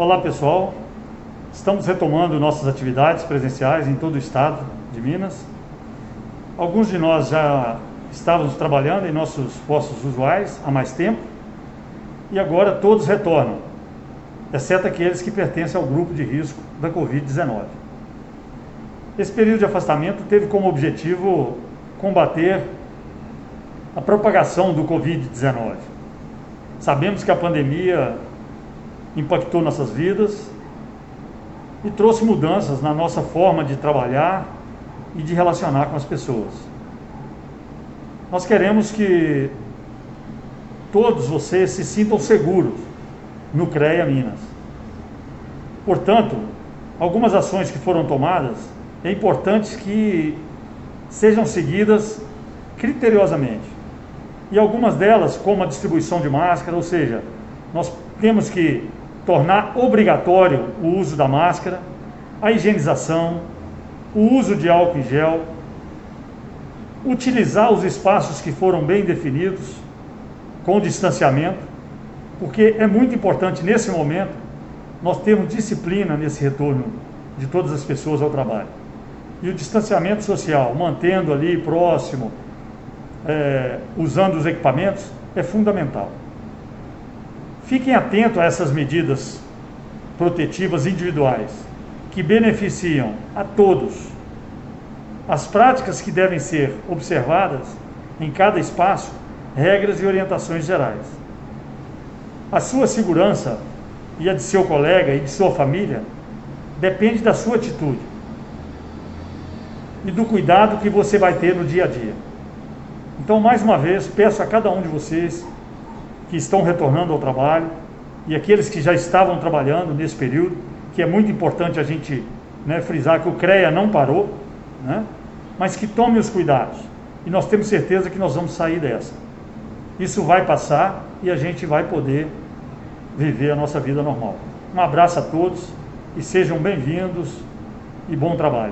Olá pessoal, estamos retomando nossas atividades presenciais em todo o estado de Minas. Alguns de nós já estávamos trabalhando em nossos postos usuais há mais tempo e agora todos retornam, exceto aqueles que pertencem ao grupo de risco da Covid-19. Esse período de afastamento teve como objetivo combater a propagação do Covid-19. Sabemos que a pandemia impactou nossas vidas e trouxe mudanças na nossa forma de trabalhar e de relacionar com as pessoas. Nós queremos que todos vocês se sintam seguros no CREA Minas. Portanto, algumas ações que foram tomadas é importante que sejam seguidas criteriosamente. E algumas delas, como a distribuição de máscara, ou seja, nós temos que tornar obrigatório o uso da máscara, a higienização, o uso de álcool em gel, utilizar os espaços que foram bem definidos, com distanciamento, porque é muito importante nesse momento nós termos disciplina nesse retorno de todas as pessoas ao trabalho. E o distanciamento social, mantendo ali próximo, é, usando os equipamentos, é fundamental. Fiquem atentos a essas medidas protetivas individuais, que beneficiam a todos. As práticas que devem ser observadas em cada espaço, regras e orientações gerais. A sua segurança e a de seu colega e de sua família depende da sua atitude e do cuidado que você vai ter no dia a dia. Então, mais uma vez, peço a cada um de vocês que estão retornando ao trabalho e aqueles que já estavam trabalhando nesse período, que é muito importante a gente né, frisar que o CREA não parou, né, mas que tome os cuidados. E nós temos certeza que nós vamos sair dessa. Isso vai passar e a gente vai poder viver a nossa vida normal. Um abraço a todos e sejam bem-vindos e bom trabalho.